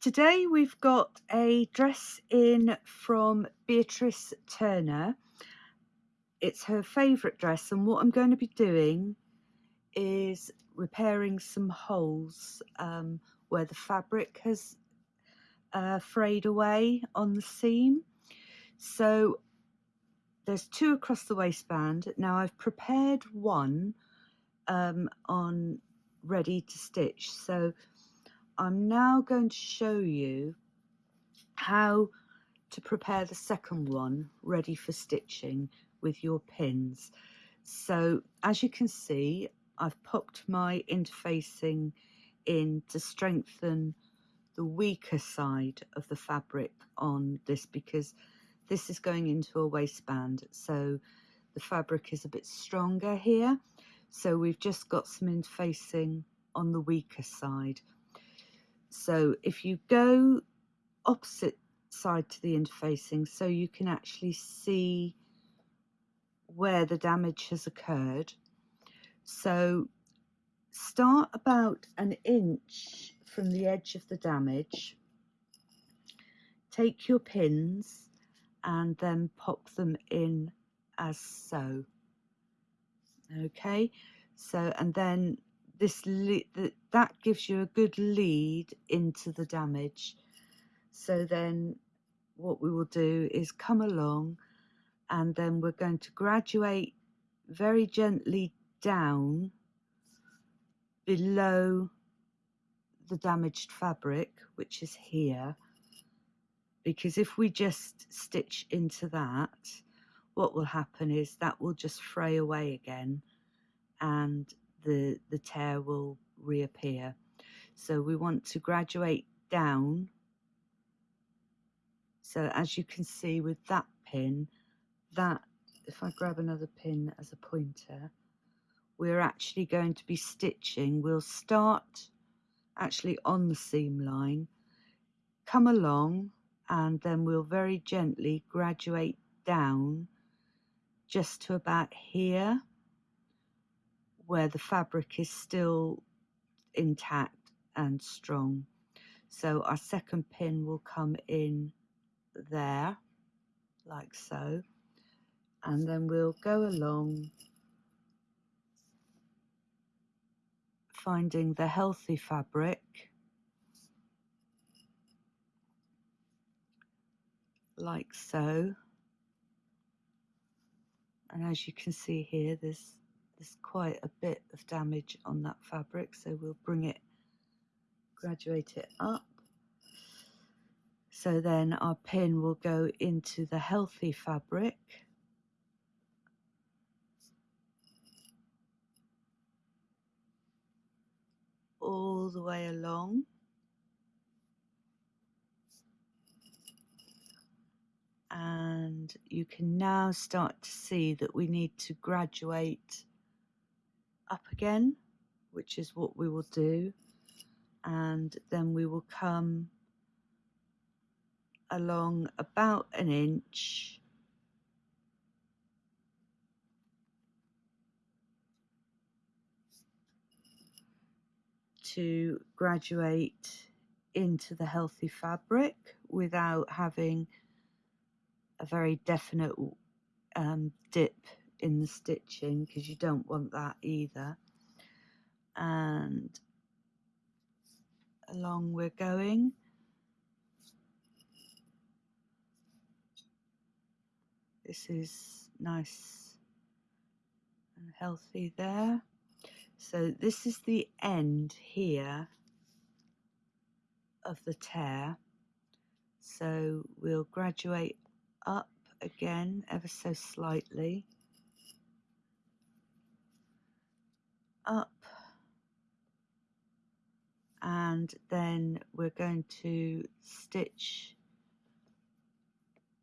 Today we've got a dress in from Beatrice Turner. It's her favourite dress and what I'm going to be doing is repairing some holes um, where the fabric has uh, frayed away on the seam. So there's two across the waistband. Now I've prepared one um, on ready to stitch. So I'm now going to show you how to prepare the second one ready for stitching with your pins. So as you can see, I've popped my interfacing in to strengthen the weaker side of the fabric on this because this is going into a waistband so the fabric is a bit stronger here. So we've just got some interfacing on the weaker side. So if you go opposite side to the interfacing so you can actually see where the damage has occurred. So start about an inch from the edge of the damage. Take your pins and then pop them in as so. Okay, so and then this that gives you a good lead into the damage. So then what we will do is come along and then we're going to graduate very gently down below the damaged fabric, which is here, because if we just stitch into that, what will happen is that will just fray away again and the, the tear will reappear. So we want to graduate down. So as you can see with that pin, that, if I grab another pin as a pointer, we're actually going to be stitching. We'll start actually on the seam line, come along, and then we'll very gently graduate down just to about here where the fabric is still intact and strong. So our second pin will come in there like so and then we'll go along finding the healthy fabric. Like so. And as you can see here there's there's quite a bit of damage on that fabric so we'll bring it graduate it up. So then our pin will go into the healthy fabric all the way along. And you can now start to see that we need to graduate up again, which is what we will do. And then we will come along about an inch to graduate into the healthy fabric without having a very definite um, dip in the stitching because you don't want that either. And along we're going. This is nice and healthy there so this is the end here of the tear. So we'll graduate up again ever so slightly. Up. And then we're going to stitch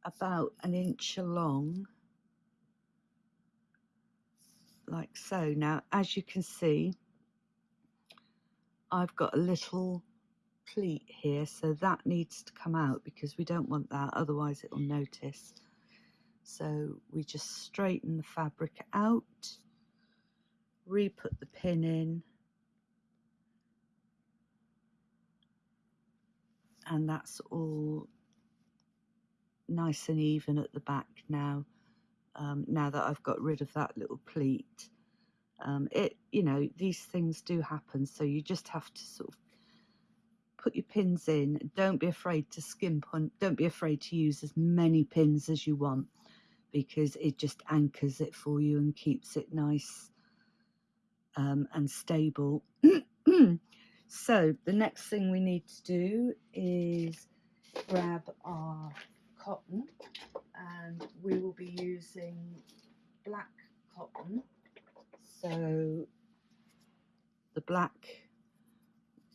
about an inch along like so. Now, as you can see, I've got a little pleat here so that needs to come out because we don't want that otherwise it will notice so we just straighten the fabric out re-put the pin in and that's all nice and even at the back now um, now that I've got rid of that little pleat um, it you know these things do happen so you just have to sort of put your pins in. Don't be afraid to skimp on don't be afraid to use as many pins as you want because it just anchors it for you and keeps it nice um, and stable. So the next thing we need to do is grab our cotton and we will be using black cotton. So the black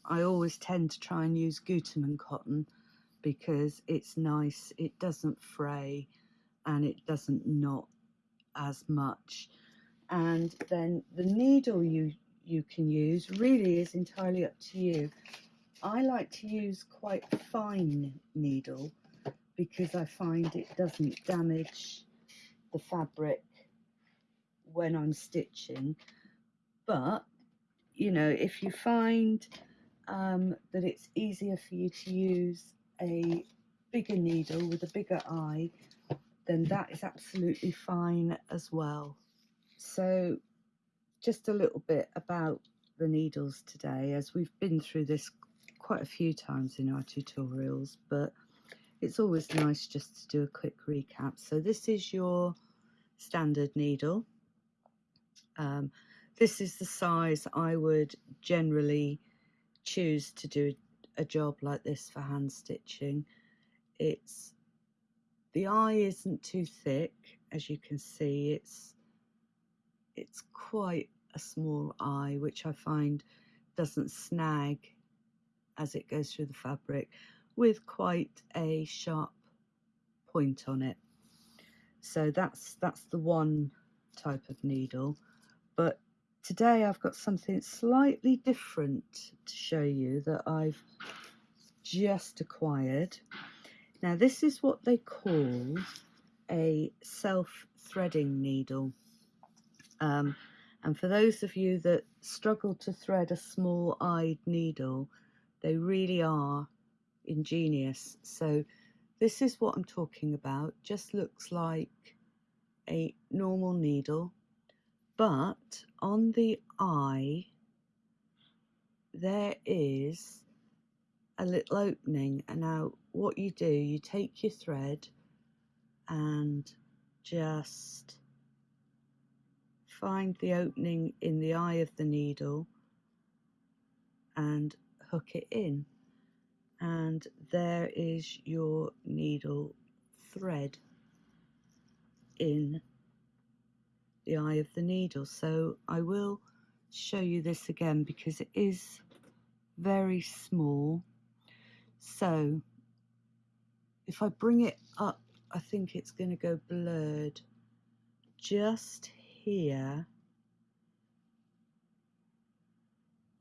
I always tend to try and use Gutermann cotton because it's nice it doesn't fray and it doesn't knot as much. And then the needle you you can use really is entirely up to you. I like to use quite fine needle because I find it doesn't damage the fabric when I'm stitching. But you know if you find um, that it's easier for you to use a bigger needle with a bigger eye then that is absolutely fine as well. So just a little bit about the needles today as we've been through this quite a few times in our tutorials but it's always nice just to do a quick recap. So this is your standard needle. Um, this is the size I would generally choose to do a job like this for hand stitching. It's the eye isn't too thick, as you can see. It's it's quite a small eye, which I find doesn't snag as it goes through the fabric with quite a sharp point on it. So that's that's the one type of needle. But today I've got something slightly different to show you that I've just acquired. Now this is what they call a self-threading needle. Um, and for those of you that struggle to thread a small-eyed needle, they really are ingenious. So this is what I'm talking about. Just looks like a normal needle, but on the eye there is a little opening. And now what you do, you take your thread and just find the opening in the eye of the needle and hook it in and there is your needle thread in the eye of the needle. So I will show you this again because it is very small. So if I bring it up I think it's going to go blurred just here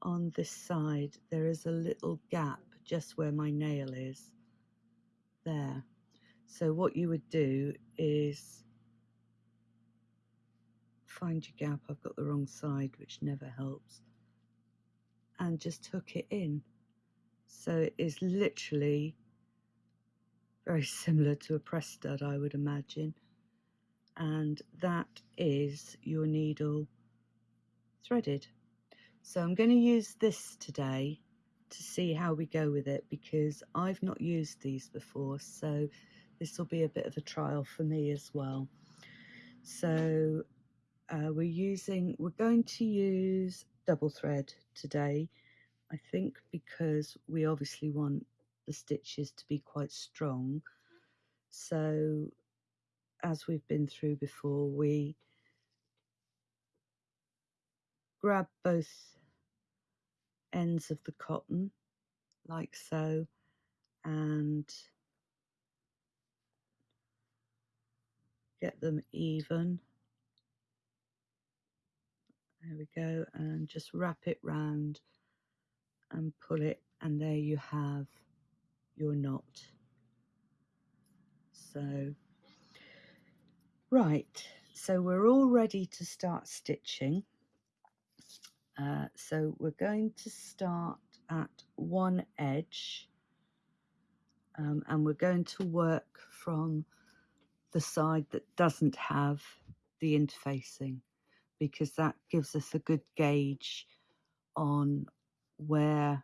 on this side. There is a little gap just where my nail is there. So what you would do is find your gap I've got the wrong side which never helps and just hook it in. So it is literally very similar to a press stud I would imagine and that is your needle threaded. So I'm going to use this today to see how we go with it because I've not used these before so this will be a bit of a trial for me as well. So uh, we're using we're going to use double thread today I think because we obviously want the stitches to be quite strong. So as we've been through before we grab both ends of the cotton like so and get them even. There we go and just wrap it round and pull it and there you have your knot. So right so we're all ready to start stitching uh, so we're going to start at one edge um, and we're going to work from the side that doesn't have the interfacing because that gives us a good gauge on where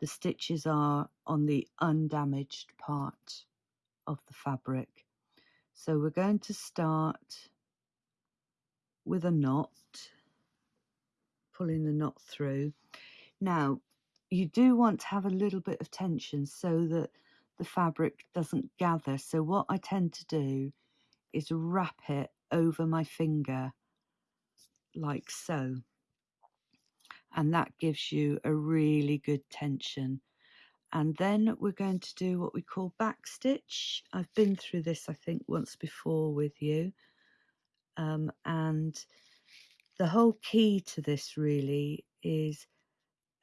the stitches are on the undamaged part of the fabric. So we're going to start with a knot, pulling the knot through. Now, you do want to have a little bit of tension so that the fabric doesn't gather. So what I tend to do is wrap it over my finger like so. And that gives you a really good tension. And then we're going to do what we call back stitch. I've been through this, I think, once before with you. Um, and the whole key to this really is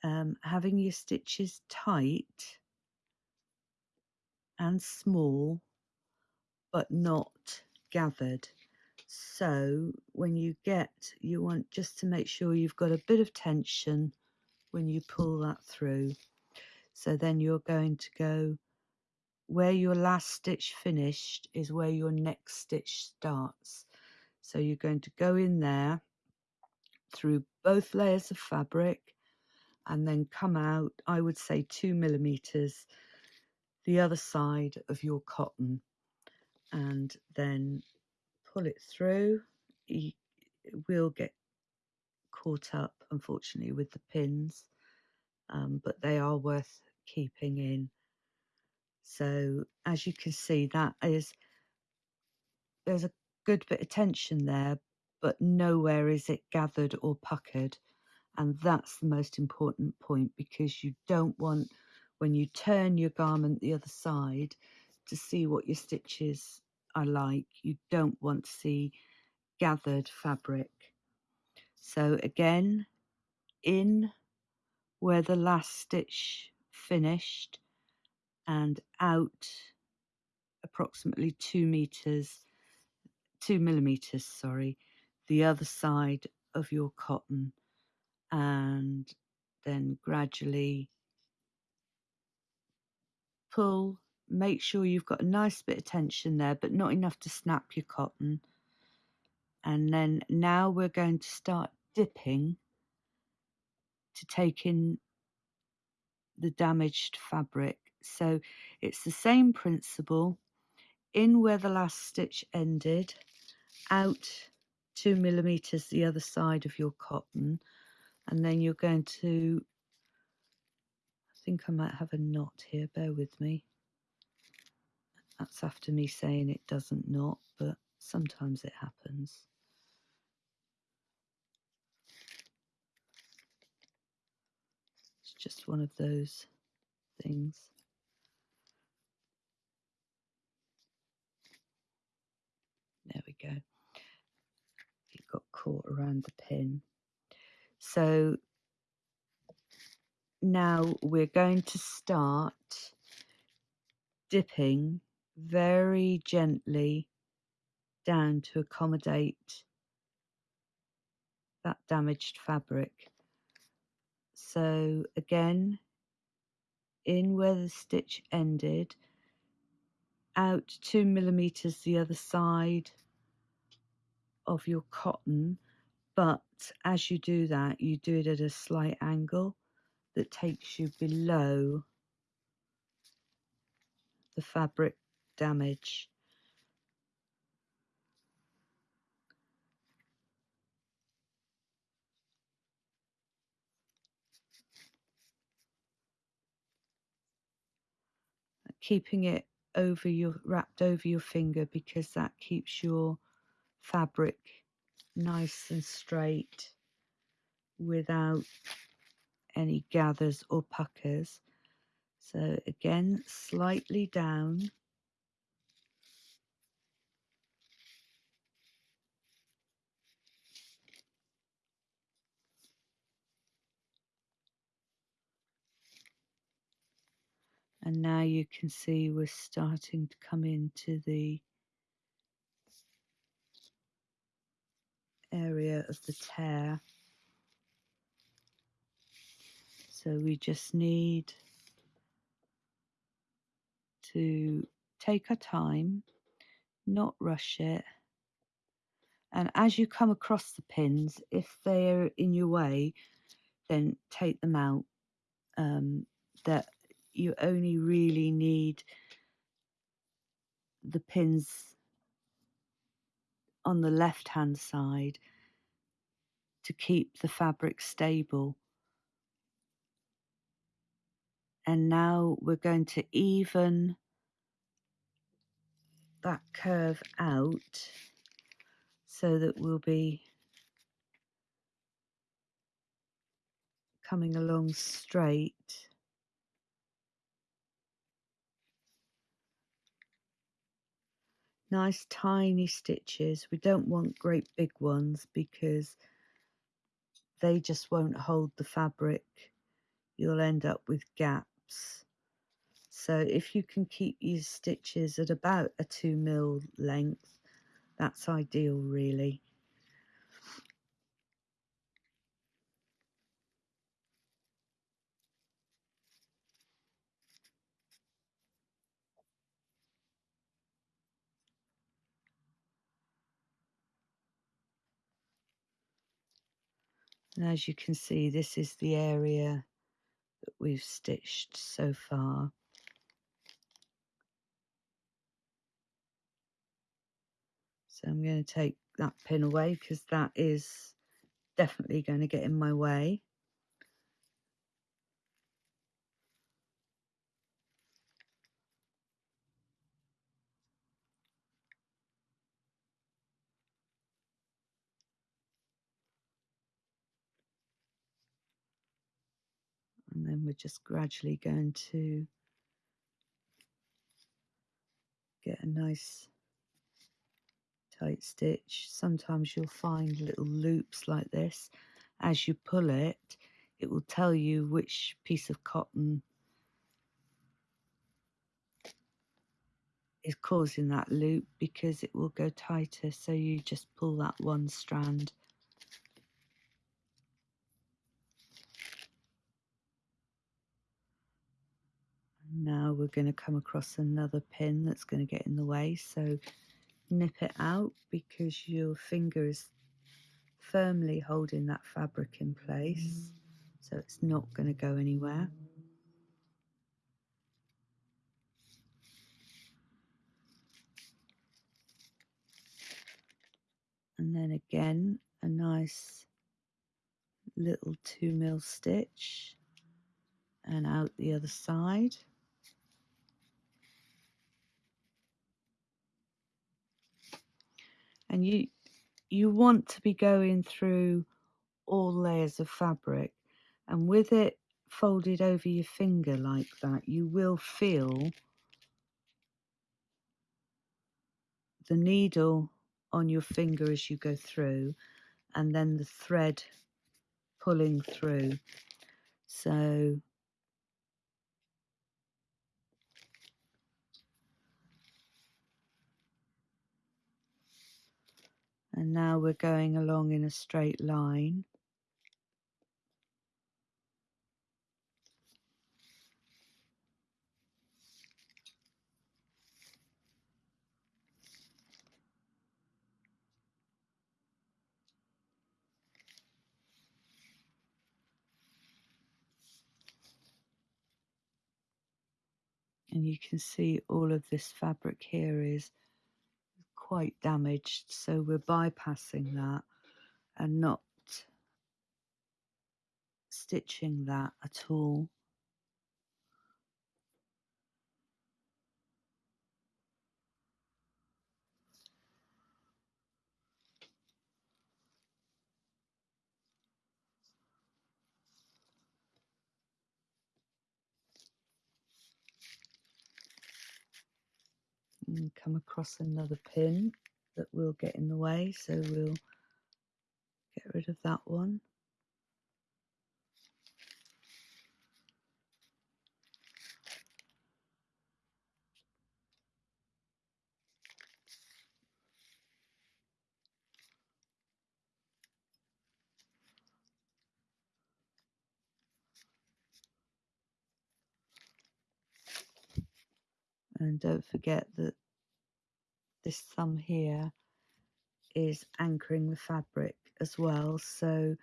um, having your stitches tight and small, but not gathered. So when you get, you want just to make sure you've got a bit of tension when you pull that through. So then you're going to go where your last stitch finished is where your next stitch starts. So you're going to go in there through both layers of fabric and then come out, I would say two millimeters, the other side of your cotton and then pull it through. You will get caught up, unfortunately, with the pins, um, but they are worth keeping in. So as you can see, that is there's a good bit of tension there, but nowhere is it gathered or puckered. And that's the most important point because you don't want, when you turn your garment the other side, to see what your stitches are like. You don't want to see gathered fabric. So again, in where the last stitch finished and out approximately two meters, two millimeters, sorry, the other side of your cotton and then gradually pull make sure you've got a nice bit of tension there but not enough to snap your cotton. And then now we're going to start dipping to take in the damaged fabric. So it's the same principle. In where the last stitch ended out two millimeters the other side of your cotton and then you're going to I think I might have a knot here bear with me. That's after me saying it doesn't knot but sometimes it happens. It's just one of those things. There we go got caught around the pin so now we're going to start dipping very gently down to accommodate that damaged fabric. So again, in where the stitch ended, out two millimeters the other side of your cotton but as you do that, you do it at a slight angle that takes you below the fabric damage. Keeping it over your wrapped over your finger because that keeps your fabric nice and straight without any gathers or puckers. So again, slightly down. and now you can see we're starting to come into the area of the tear. So we just need to take our time not rush it. And as you come across the pins if they're in your way then take them out um, that you only really need the pins on the left hand side to keep the fabric stable. And now we're going to even that curve out so that we'll be coming along straight. Nice tiny stitches. We don't want great big ones because they just won't hold the fabric. You'll end up with gaps. So if you can keep your stitches at about a 2 mil length, that's ideal really. And as you can see, this is the area that we've stitched so far. So I'm going to take that pin away because that is definitely going to get in my way. and then we're just gradually going to get a nice tight stitch. Sometimes you'll find little loops like this. As you pull it, it will tell you which piece of cotton is causing that loop because it will go tighter. So you just pull that one strand Now we're going to come across another pin that's going to get in the way. So nip it out because your finger is firmly holding that fabric in place. Mm. So it's not going to go anywhere. And then again, a nice little two mil stitch and out the other side. And you you want to be going through all layers of fabric and with it folded over your finger like that you will feel the needle on your finger as you go through and then the thread pulling through. So and now we're going along in a straight line. And you can see all of this fabric here is quite damaged, so we're bypassing that and not stitching that at all. And come across another pin that will get in the way so we'll get rid of that one Don't forget that this thumb here is anchoring the fabric as well so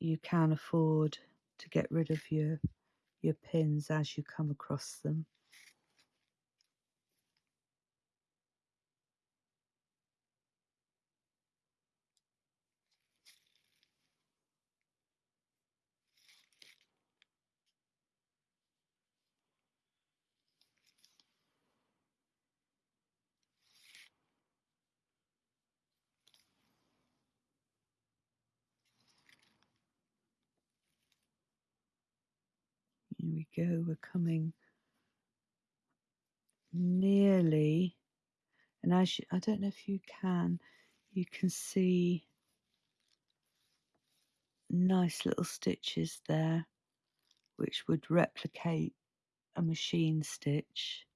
you can afford to get rid of your your pins as you come across them. Here we go, we're coming nearly, and as you, I don't know if you can, you can see nice little stitches there, which would replicate a machine stitch,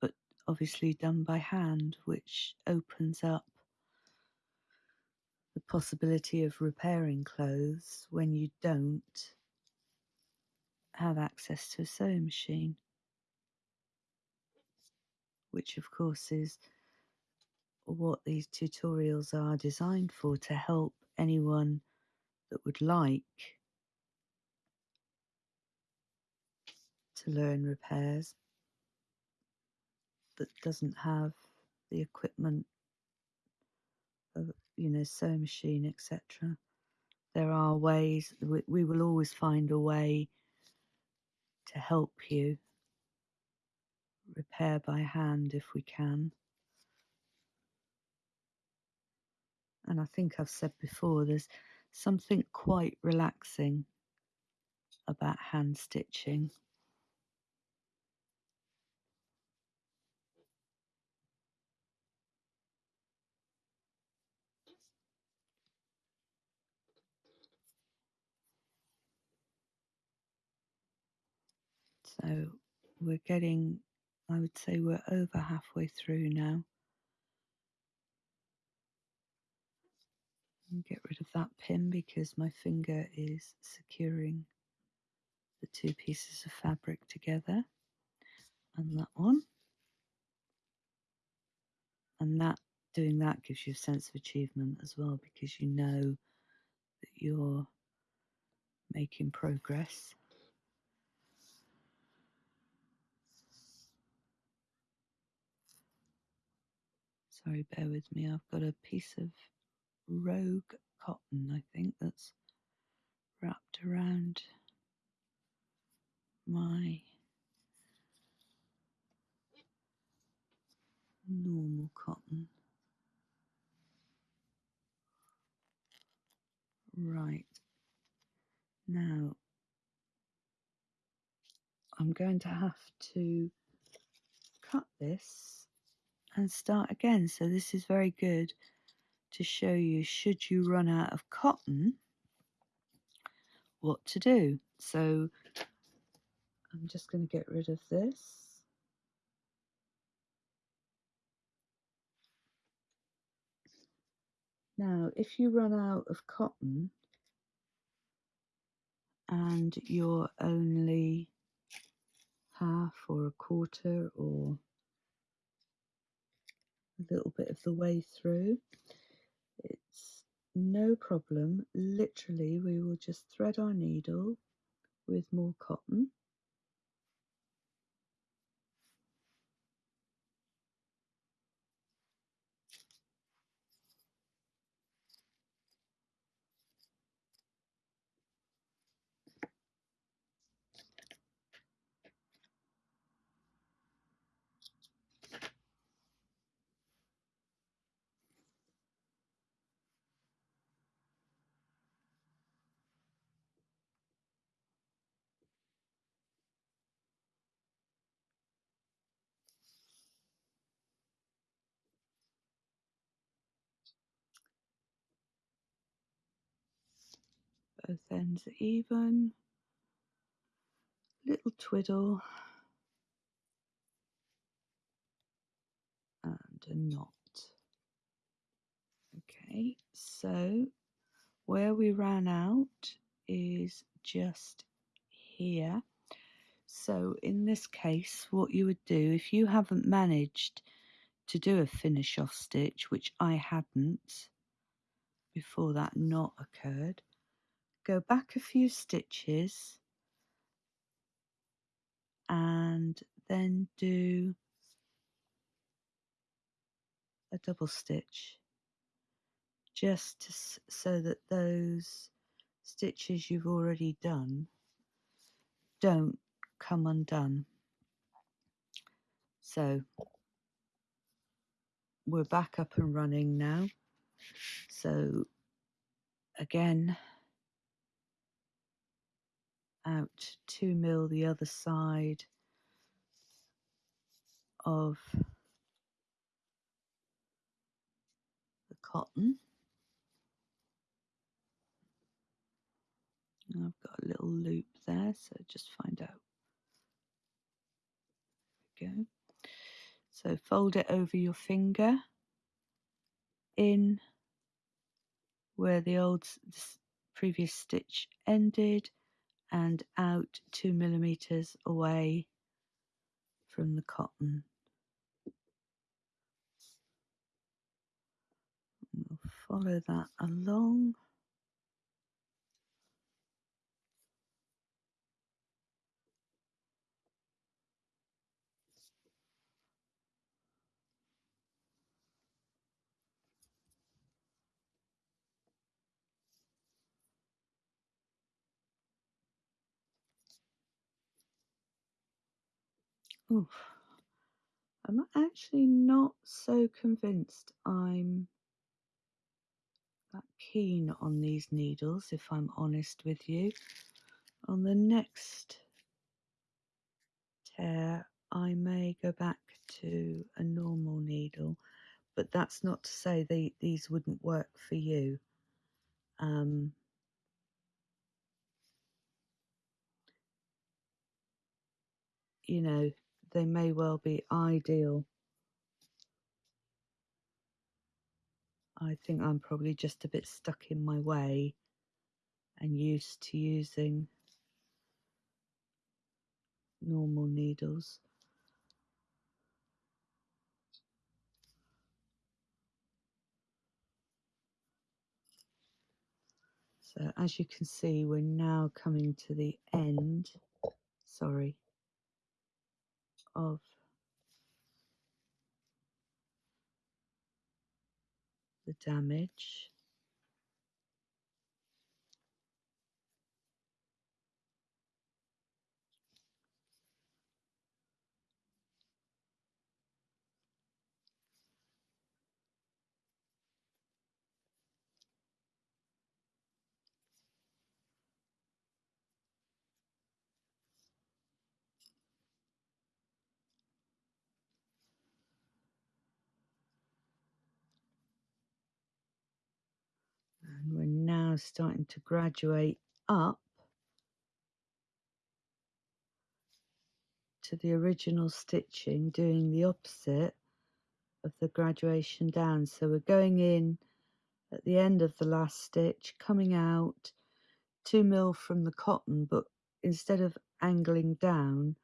but obviously done by hand, which opens up the possibility of repairing clothes when you don't have access to a sewing machine, which of course is what these tutorials are designed for to help anyone that would like to learn repairs that doesn't have the equipment of you know sewing machine etc there are ways we, we will always find a way to help you repair by hand if we can. And I think I've said before, there's something quite relaxing about hand stitching. So we're getting, I would say we're over halfway through now. Get rid of that pin because my finger is securing the two pieces of fabric together and that one. And that doing that gives you a sense of achievement as well because you know that you're making progress. Sorry, bear with me. I've got a piece of rogue cotton, I think, that's wrapped around my normal cotton. Right. Now, I'm going to have to cut this and start again. So this is very good to show you should you run out of cotton, what to do. So I'm just going to get rid of this. Now, if you run out of cotton and you're only half or a quarter or a little bit of the way through. It's no problem. Literally, we will just thread our needle with more cotton. Both ends even, little twiddle and a knot. Okay, so where we ran out is just here. So in this case, what you would do if you haven't managed to do a finish off stitch, which I hadn't before that knot occurred, go back a few stitches and then do a double stitch just to, so that those stitches you've already done don't come undone. So we're back up and running now. So again, out 2 mil the other side of the cotton. I've got a little loop there, so just find out. There we go. So fold it over your finger in where the old previous stitch ended and out two millimeters away from the cotton. We'll follow that along. I'm actually not so convinced I'm that keen on these needles, if I'm honest with you. On the next tear, I may go back to a normal needle, but that's not to say they, these wouldn't work for you. Um, you know, they may well be ideal. I think I'm probably just a bit stuck in my way and used to using normal needles. So as you can see, we're now coming to the end, sorry, of the damage. And we're now starting to graduate up to the original stitching, doing the opposite of the graduation down. So we're going in at the end of the last stitch, coming out two mil from the cotton, but instead of angling down,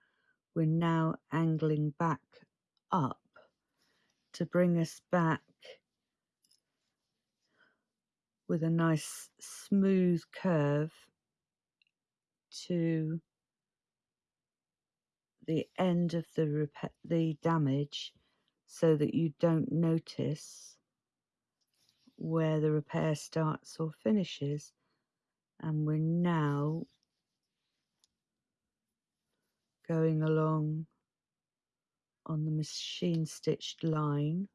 we're now angling back up to bring us back with a nice smooth curve to the end of the the damage so that you don't notice where the repair starts or finishes and we're now going along on the machine stitched line.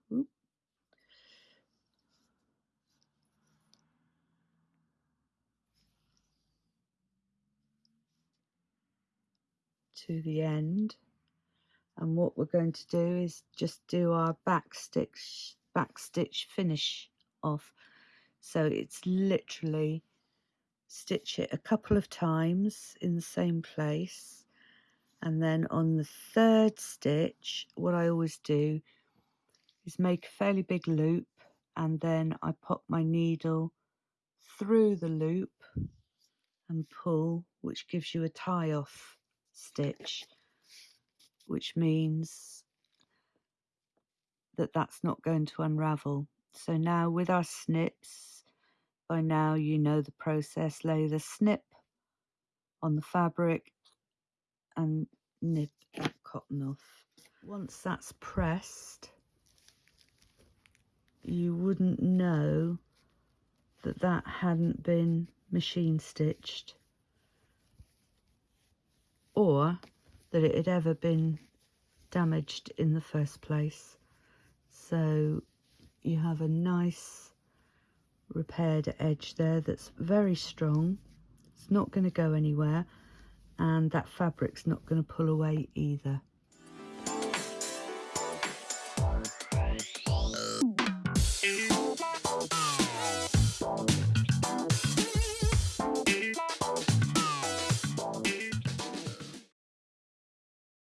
To the end. And what we're going to do is just do our back stitch back stitch finish off. So it's literally stitch it a couple of times in the same place. And then on the third stitch what I always do is make a fairly big loop and then I pop my needle through the loop and pull which gives you a tie off stitch which means that that's not going to unravel. So now with our snips by now you know the process. Lay the snip on the fabric and nip that cotton off. Once that's pressed you wouldn't know that that hadn't been machine stitched or that it had ever been damaged in the first place. So you have a nice repaired edge there that's very strong. It's not going to go anywhere and that fabric's not going to pull away either.